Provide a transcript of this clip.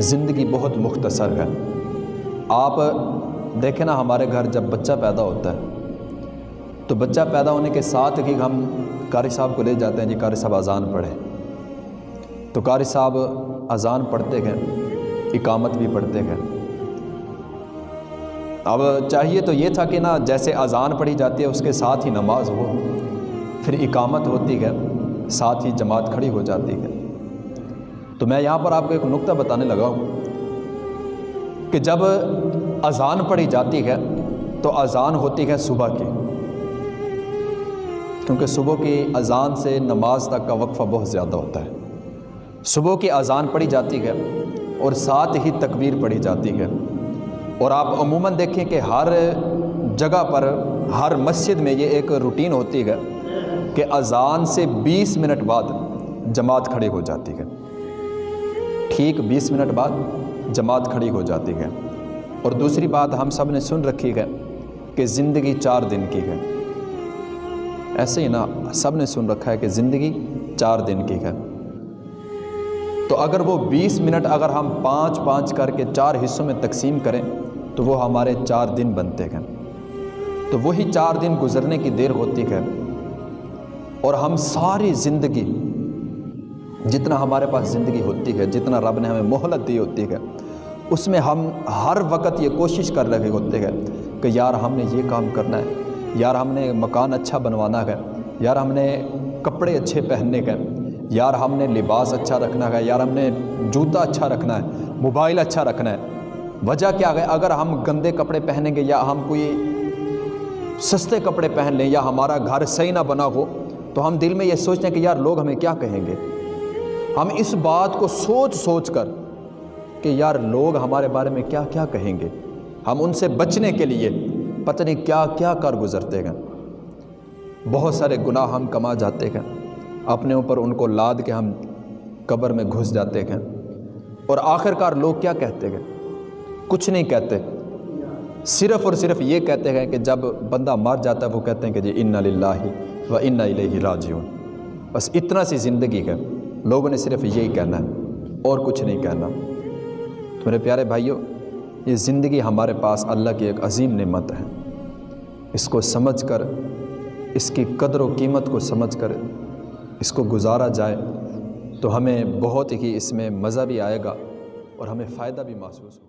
زندگی بہت مختصر ہے۔ آپ دیکھیں نا ہمارے گھر جب بچہ پیدا ہوتا ہے، تو بچہ پیدا ہونے کے ساتھ ہی ہم قاری صاحب کو لے جاتے ہیں جی قاری صاحب اذان پڑھے تو قاری صاحب اذان پڑھتے گئے اقامت بھی پڑھتے گئے اب چاہیے تو یہ تھا کہ نا جیسے اذان پڑھی جاتی ہے، اس کے ساتھ ہی نماز ہو، پھر اقامت ہوتی ہے، ساتھ ہی جماعت کھڑی ہو جاتی ہے۔ تو میں یہاں پر آپ کو ایک نقطہ بتانے لگا ہوں کہ جب اذان پڑھی جاتی ہے تو اذان ہوتی ہے صبح کی، کیونکہ صبح کی اذان سے نماز تک کا وقفہ بہت زیادہ ہوتا ہے۔ صبح کی اذان پڑھی جاتی ہے اور ساتھ ہی تکبیر پڑھی جاتی ہے۔ اور آپ عموماً دیکھیں کہ ہر جگہ پر، ہر مسجد میں یہ ایک روٹین ہوتی ہے کہ اذان سے بیس منٹ بعد جماعت کھڑی ہو جاتی ہے۔ ٹھیک بیس منٹ بعد جماعت کھڑی ہو جاتی ہے۔ اور دوسری بات ہم سب نے سن رکھی ہے کہ زندگی چار دن کی ہے۔ ایسے ہی نا، سب نے سن رکھا ہے کہ زندگی چار دن کی ہے۔ تو اگر وہ بیس منٹ اگر ہم پانچ پانچ کر کے چار حصوں میں تقسیم کریں، تو وہ ہمارے چار دن بنتے ہیں۔ تو وہی چار دن گزرنے کی دیر ہوتی ہے۔ اور ہم ساری زندگی جتنا ہمارے پاس زندگی ہوتی ہے، جتنا رب نے ہمیں مہلت دی ہوتی ہے، اس میں ہم ہر وقت یہ کوشش کر رہے ہوتے ہیں کہ یار ہم نے یہ کام کرنا ہے، یار ہم نے مکان اچھا بنوانا ہے، یار ہم نے کپڑے اچھے پہننے کے یار ہم نے لباس اچھا رکھنا ہے، یار ہم نے جوتا اچھا رکھنا ہے، موبائل اچھا رکھنا ہے۔ وجہ کیا ہے؟ اگر ہم گندے کپڑے پہنیں گے یا ہم کوئی سستے کپڑے پہن لیں یا ہمارا گھر صحیح نہ بنا ہو، تو ہم دل میں یہ سوچتے ہیں کہ یار لوگ ہمیں کیا کہیں گے؟ ہم اس بات کو سوچ سوچ کر کہ یار لوگ ہمارے بارے میں کیا کیا کہیں گے؟ ہم ان سے بچنے کے لیے پتہ نہیں کیا کیا کر گزرتے ہیں۔ بہت سارے گناہ ہم کما جاتے ہیں۔ اپنے اوپر ان کو لاد کے ہم قبر میں گھس جاتے ہیں۔ اور آخر کار لوگ کیا کہتے ہیں؟ کچھ نہیں کہتے۔ صرف اور صرف یہ کہتے ہیں کہ جب بندہ مر جاتا ہے وہ کہتے ہیں کہ جی ان اللہ و ان الیہ راجعون۔ بس اتنا سی زندگی ہے۔ لوگوں نے صرف یہی کہنا ہے، اور کچھ نہیں کہنا۔ میرے پیارے بھائیوں یہ زندگی ہمارے پاس اللہ کی ایک عظیم نعمت ہے۔ اس کو سمجھ کر، اس کی قدر و قیمت کو سمجھ کر، اس کو گزارا جائے تو ہمیں بہت ہی اس میں مزہ بھی آئے گا اور ہمیں فائدہ بھی محسوس ہوگا۔